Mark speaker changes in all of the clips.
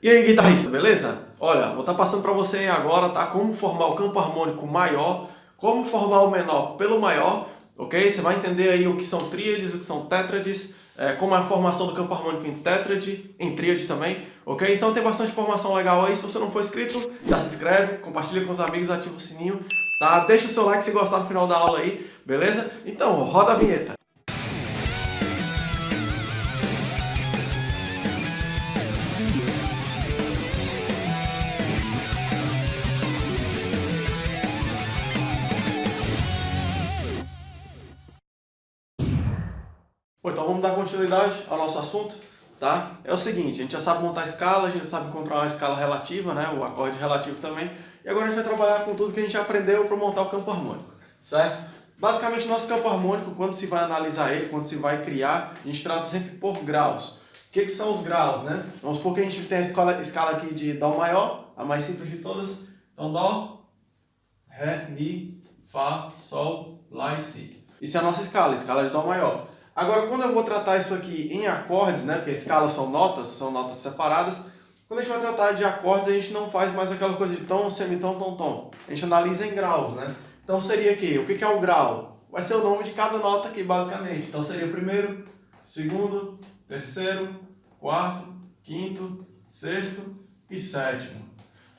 Speaker 1: E aí, guitarrista, beleza? Olha, vou estar tá passando para você agora, tá? Como formar o campo harmônico maior, como formar o menor pelo maior, ok? Você vai entender aí o que são tríades, o que são tétrades, é, como é a formação do campo harmônico em tétrade, em tríade também, ok? Então tem bastante informação legal aí. Se você não for inscrito, já se inscreve, compartilha com os amigos, ativa o sininho, tá? Deixa o seu like se gostar no final da aula aí, beleza? Então, roda a vinheta. Continuidade ao nosso assunto, tá? É o seguinte, a gente já sabe montar escala, a gente sabe encontrar uma escala relativa, né? O acorde relativo também. E agora a gente vai trabalhar com tudo que a gente aprendeu para montar o campo harmônico, certo? Basicamente, nosso campo harmônico, quando se vai analisar ele, quando se vai criar, a gente trata sempre por graus. O que, que são os graus, né? Vamos supor que a gente tem a escala, escala aqui de Dó maior, a mais simples de todas. Então, Dó, Ré, Mi, Fá, Sol, Lá e Si. Isso é a nossa escala, escala de Dó maior. Agora, quando eu vou tratar isso aqui em acordes, né, porque escalas são notas, são notas separadas, quando a gente vai tratar de acordes, a gente não faz mais aquela coisa de tom, semitom, tom, tom. A gente analisa em graus, né? Então seria aqui, o que é o grau? Vai ser o nome de cada nota aqui, basicamente. Então seria primeiro, segundo, terceiro, quarto, quinto, sexto e sétimo.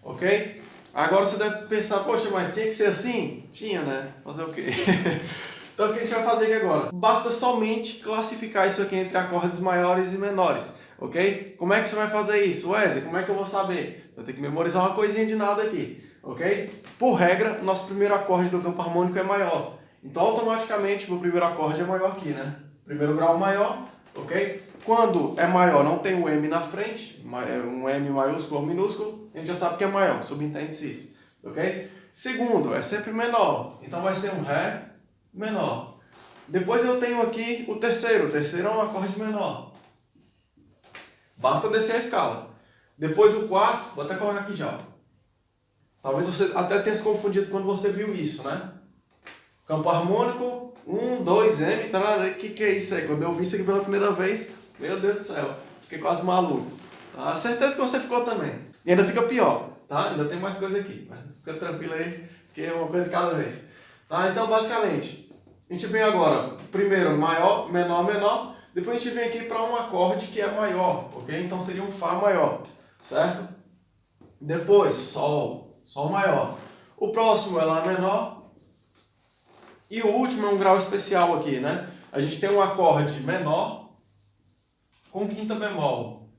Speaker 1: Ok? Agora você deve pensar, poxa, mas tinha que ser assim? Tinha, né? Fazer o quê? Então o que a gente vai fazer aqui agora? Basta somente classificar isso aqui entre acordes maiores e menores, ok? Como é que você vai fazer isso? Wesley, como é que eu vou saber? Eu tenho que memorizar uma coisinha de nada aqui, ok? Por regra, nosso primeiro acorde do campo harmônico é maior. Então automaticamente o primeiro acorde é maior aqui, né? Primeiro grau maior, ok? Quando é maior, não tem o M na frente, é um M maiúsculo ou minúsculo, a gente já sabe que é maior, subentende-se isso, ok? Segundo, é sempre menor, então vai ser um Ré, menor. Depois eu tenho aqui o terceiro. O terceiro é um acorde menor. Basta descer a escala. Depois o quarto, vou até colocar aqui já. Talvez você até tenha se confundido quando você viu isso, né? Campo harmônico, 1, 2, M, o que, que é isso aí? Quando eu vi isso aqui pela primeira vez, meu Deus do céu, fiquei quase maluco. Tá? Certeza que você ficou também. E ainda fica pior, tá? Ainda tem mais coisa aqui, mas fica tranquilo aí, que é uma coisa cada vez. Tá? Então, basicamente, a gente vem agora, primeiro, maior, menor, menor. Depois a gente vem aqui para um acorde que é maior, ok? Então seria um Fá maior, certo? Depois, Sol, Sol maior. O próximo é Lá menor. E o último é um grau especial aqui, né? A gente tem um acorde menor com quinta bemol,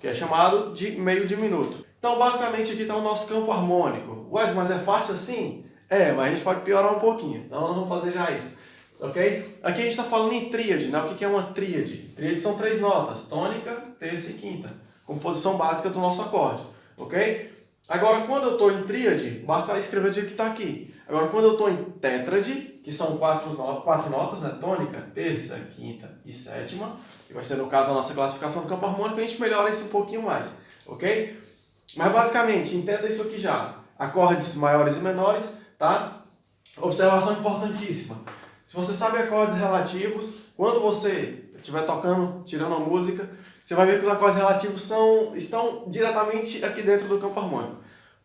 Speaker 1: que é chamado de meio diminuto. Então, basicamente, aqui está o nosso campo harmônico. Ué, mas é fácil assim? É, mas a gente pode piorar um pouquinho, então nós vamos fazer já isso. Ok? Aqui a gente está falando em tríade, né? O que é uma tríade? Tríade são três notas, tônica, terça e quinta. Composição básica do nosso acorde, ok? Agora, quando eu estou em tríade, basta escrever do jeito que está aqui. Agora, quando eu estou em tétrade, que são quatro, no quatro notas, né? Tônica, terça, quinta e sétima, que vai ser, no caso, a nossa classificação do campo harmônico, a gente melhora isso um pouquinho mais, ok? Mas, basicamente, entenda isso aqui já. Acordes maiores e menores, tá? Observação importantíssima. Se você sabe acordes relativos, quando você estiver tocando, tirando a música, você vai ver que os acordes relativos são, estão diretamente aqui dentro do campo harmônico.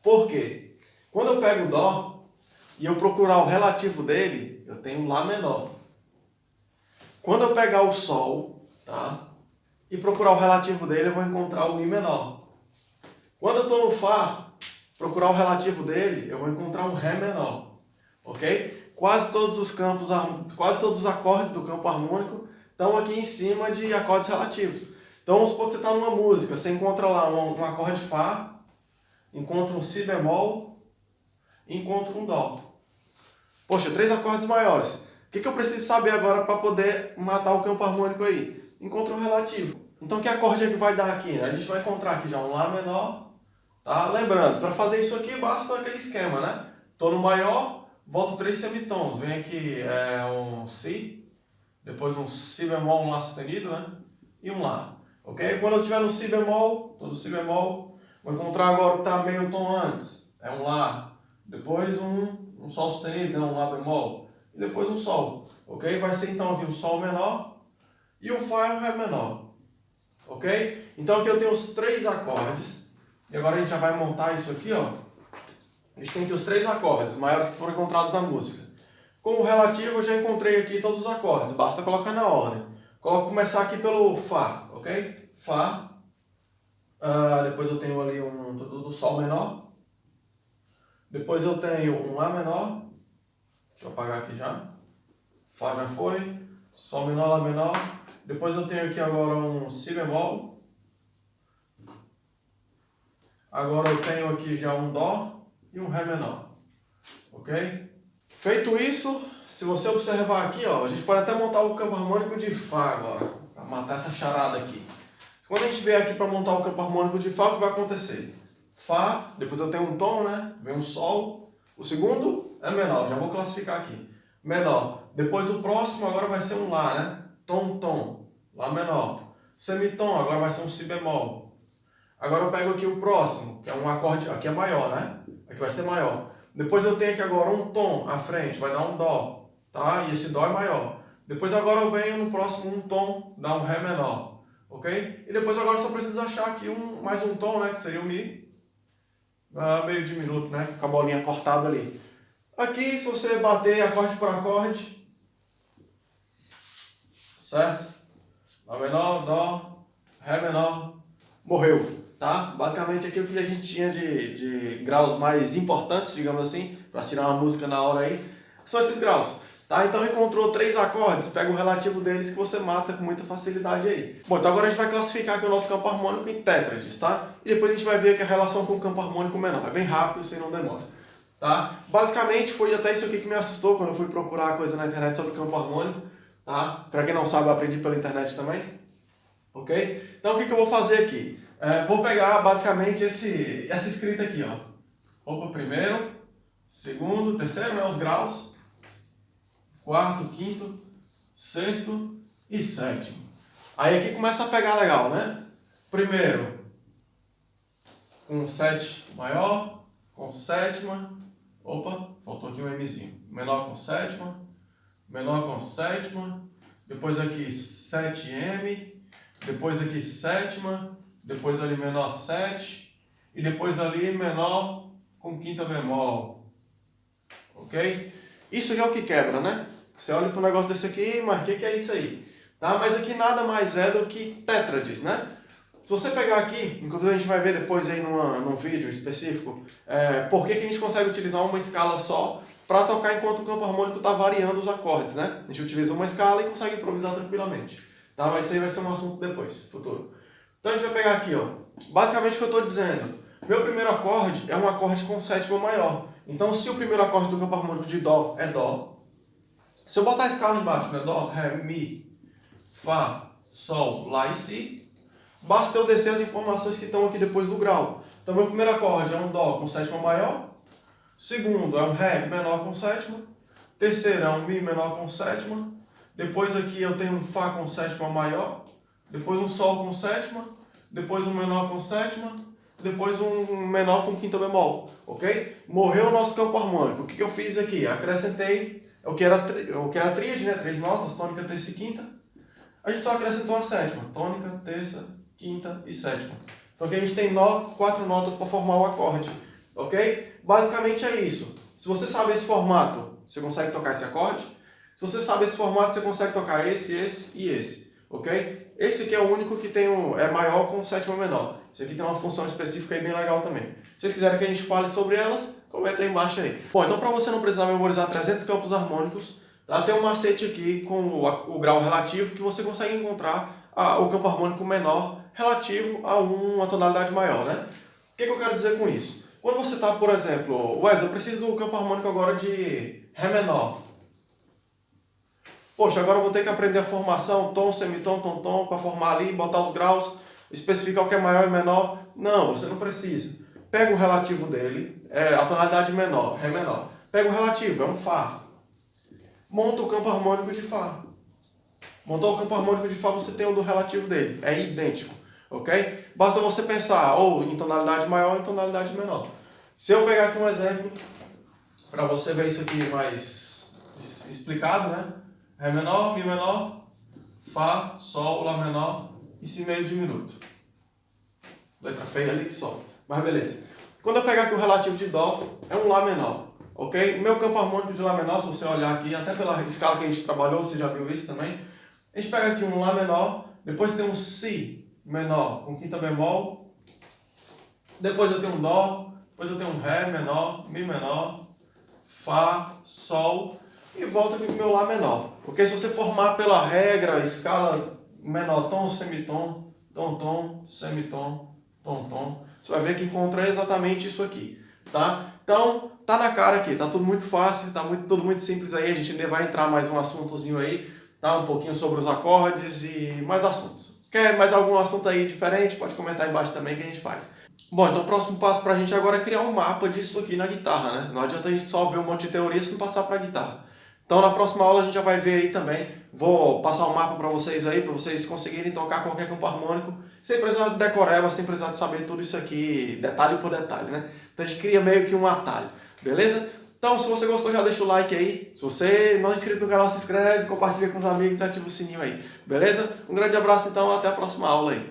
Speaker 1: Por quê? Quando eu pego o Dó e eu procurar o relativo dele, eu tenho Lá menor. Quando eu pegar o Sol, tá? E procurar o relativo dele, eu vou encontrar o Mi menor. Quando eu estou no Fá, procurar o relativo dele, eu vou encontrar um Ré menor, ok? Quase todos os campos, quase todos os acordes do campo harmônico estão aqui em cima de acordes relativos. Então vamos supor que você está numa música, você encontra lá um, um acorde Fá, encontra um Si bemol encontra um Dó. Poxa, três acordes maiores. O que, que eu preciso saber agora para poder matar o campo harmônico aí? Encontra um relativo. Então que acorde é que vai dar aqui? A gente vai encontrar aqui já um Lá menor, Tá? Lembrando, para fazer isso aqui basta aquele esquema, né? Tô no maior, volto três semitons. Vem aqui é, um Si, depois um Si bemol, um Lá sustenido, né? E um Lá. Ok? Quando eu estiver no Si bemol, tô no Si bemol, vou encontrar agora o que está meio tom antes. É um Lá. Depois um, um Sol sustenido, né? um Lá bemol. E depois um Sol. Ok? Vai ser então aqui um Sol menor e um Fá e um Ré menor. Ok? Então aqui eu tenho os três acordes. E agora a gente já vai montar isso aqui, ó. A gente tem aqui os três acordes maiores que foram encontrados na música. Com o relativo eu já encontrei aqui todos os acordes, basta colocar na ordem. Coloco começar aqui pelo Fá, ok? Fá. Uh, depois eu tenho ali um do Sol menor. Depois eu tenho um Lá menor. Deixa eu apagar aqui já. Fá já foi. Sol menor, Lá menor. Depois eu tenho aqui agora um Si bemol. Agora eu tenho aqui já um Dó e um Ré menor. Ok? Feito isso, se você observar aqui, ó, a gente pode até montar o campo harmônico de Fá agora, para matar essa charada aqui. Quando a gente vier aqui para montar o campo harmônico de Fá, o que vai acontecer? Fá, depois eu tenho um tom, né? Vem um Sol. O segundo é menor, já vou classificar aqui. Menor. Depois o próximo agora vai ser um Lá, né? Tom, Tom. Lá menor. Semitom, agora vai ser um Si bemol. Agora eu pego aqui o próximo, que é um acorde, aqui é maior, né? Aqui vai ser maior. Depois eu tenho aqui agora um tom à frente, vai dar um dó, tá? E esse dó é maior. Depois agora eu venho no próximo um tom, dá um ré menor, ok? E depois agora eu só preciso achar aqui um, mais um tom, né? Que seria o mi. Ah, meio diminuto, né? Com a bolinha cortada ali. Aqui, se você bater acorde por acorde, certo? Lá menor, dó, ré menor, morreu tá? Basicamente aquilo que a gente tinha de, de graus mais importantes, digamos assim, para tirar uma música na hora aí, são esses graus. Tá? Então encontrou três acordes, pega o relativo deles que você mata com muita facilidade aí. Bom, então agora a gente vai classificar aqui o nosso campo harmônico em tétrades, tá? E depois a gente vai ver aqui a relação com o campo harmônico menor. É bem rápido, isso aí não demora. Tá? Basicamente foi até isso aqui que me assustou quando eu fui procurar coisa na internet sobre campo harmônico. Tá? Para quem não sabe, eu aprendi pela internet também. Ok? Então o que, que eu vou fazer aqui? É, vou pegar basicamente esse, essa escrita aqui, ó. Opa, primeiro, segundo, terceiro, né, os graus. Quarto, quinto, sexto e sétimo. Aí aqui começa a pegar legal, né? Primeiro, com sete maior, com sétima. Opa, faltou aqui um Mzinho. Menor com sétima, menor com sétima. Depois aqui 7M, depois aqui sétima, depois ali menor 7, e depois ali menor com quinta bemol. Ok? Isso aqui é o que quebra, né? Você olha para um negócio desse aqui, mas o que, que é isso aí? Tá? Mas aqui nada mais é do que tétrades, né? Se você pegar aqui, inclusive a gente vai ver depois aí numa, num vídeo específico, é, por que, que a gente consegue utilizar uma escala só para tocar enquanto o campo harmônico está variando os acordes, né? A gente utiliza uma escala e consegue improvisar tranquilamente. Tá? Mas isso aí vai ser um assunto depois, futuro. Então a gente vai pegar aqui, ó. Basicamente o que eu estou dizendo. Meu primeiro acorde é um acorde com sétima maior. Então se o primeiro acorde do campo harmônico de Dó é Dó, se eu botar a escala embaixo, né? Dó, Ré, Mi, Fá, Sol, Lá e Si, basta eu descer as informações que estão aqui depois do grau. Então meu primeiro acorde é um Dó com sétima maior, segundo é um Ré menor com sétima, terceiro é um Mi menor com sétima, depois aqui eu tenho um Fá com sétima maior, depois um Sol com sétima, depois um menor com sétima, depois um menor com quinta bemol, ok? Morreu o nosso campo harmônico. O que, eu fiz aqui? Acrescentei o que era, o que era tríade, né? Três notas, tônica, terça e quinta. A gente só acrescentou a sétima, tônica, terça, quinta e sétima. Então aqui a gente tem no, quatro notas para formar o acorde, ok? Basicamente é isso. Se você sabe esse formato, você consegue tocar esse acorde. Se você sabe esse formato, você consegue tocar esse, esse e esse ok? Esse aqui é o único que tem um, é maior com sétima menor. Esse aqui tem uma função específica aí bem legal também. Se vocês quiserem que a gente fale sobre elas, comenta aí embaixo aí. Bom, então para você não precisar memorizar 300 campos harmônicos, tá? tem um macete aqui com o, o grau relativo que você consegue encontrar a, o campo harmônico menor relativo a uma tonalidade maior, né? O que, que eu quero dizer com isso? Quando você está, por exemplo, Wesley, eu preciso do campo harmônico agora de Ré menor. Poxa, agora eu vou ter que aprender a formação, tom, semitom, tom, tom, para formar ali, botar os graus, especificar o que é maior e menor. Não, você não precisa. Pega o relativo dele, é a tonalidade menor, Ré menor. Pega o relativo, é um Fá. Monta o campo harmônico de Fá. Montou o campo harmônico de Fá, você tem o do relativo dele. É idêntico, ok? Basta você pensar ou em tonalidade maior ou em tonalidade menor. Se eu pegar aqui um exemplo, para você ver isso aqui mais explicado, né? Ré menor, Mi menor, Fá, Sol, Lá menor e Si meio diminuto. Letra feia ali que só. Mas beleza. Quando eu pegar aqui o relativo de Dó, é um Lá menor. Ok? Meu campo harmônico de Lá menor, se você olhar aqui, até pela escala que a gente trabalhou, você já viu isso também. A gente pega aqui um Lá menor, depois tem um Si menor com quinta bemol, depois eu tenho um Dó, depois eu tenho um Ré menor, Mi menor, Fá, Sol e volta aqui com o meu Lá menor. Porque se você formar pela regra, escala menor tom, semitom, tom, tom, semitom, tom, tom, você vai ver que encontra exatamente isso aqui, tá? Então, tá na cara aqui, tá tudo muito fácil, tá muito, tudo muito simples aí, a gente vai entrar mais um assuntozinho aí, tá? Um pouquinho sobre os acordes e mais assuntos. Quer mais algum assunto aí diferente? Pode comentar aí embaixo também que a gente faz. Bom, então o próximo passo pra gente agora é criar um mapa disso aqui na guitarra, né? Não adianta a gente só ver um monte de teoria se não passar pra guitarra. Então na próxima aula a gente já vai ver aí também, vou passar um mapa para vocês aí, para vocês conseguirem tocar qualquer campo harmônico, sem precisar de decoreba, sem precisar de saber tudo isso aqui, detalhe por detalhe, né? Então a gente cria meio que um atalho, beleza? Então se você gostou já deixa o like aí, se você não é inscrito no canal se inscreve, compartilha com os amigos e ativa o sininho aí, beleza? Um grande abraço então, até a próxima aula aí.